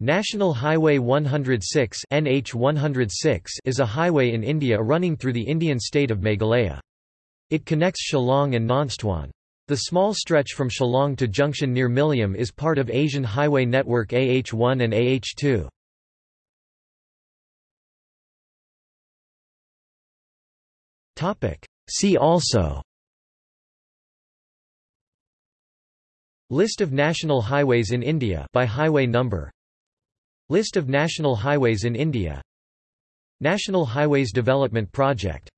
National Highway 106 NH 106 is a highway in India running through the Indian state of Meghalaya. It connects Shillong and Nongstoin. The small stretch from Shillong to junction near Mylliem is part of Asian Highway Network AH1 and AH2. See also List of national highways in India by highway number List of national highways in India. National Highways Development Project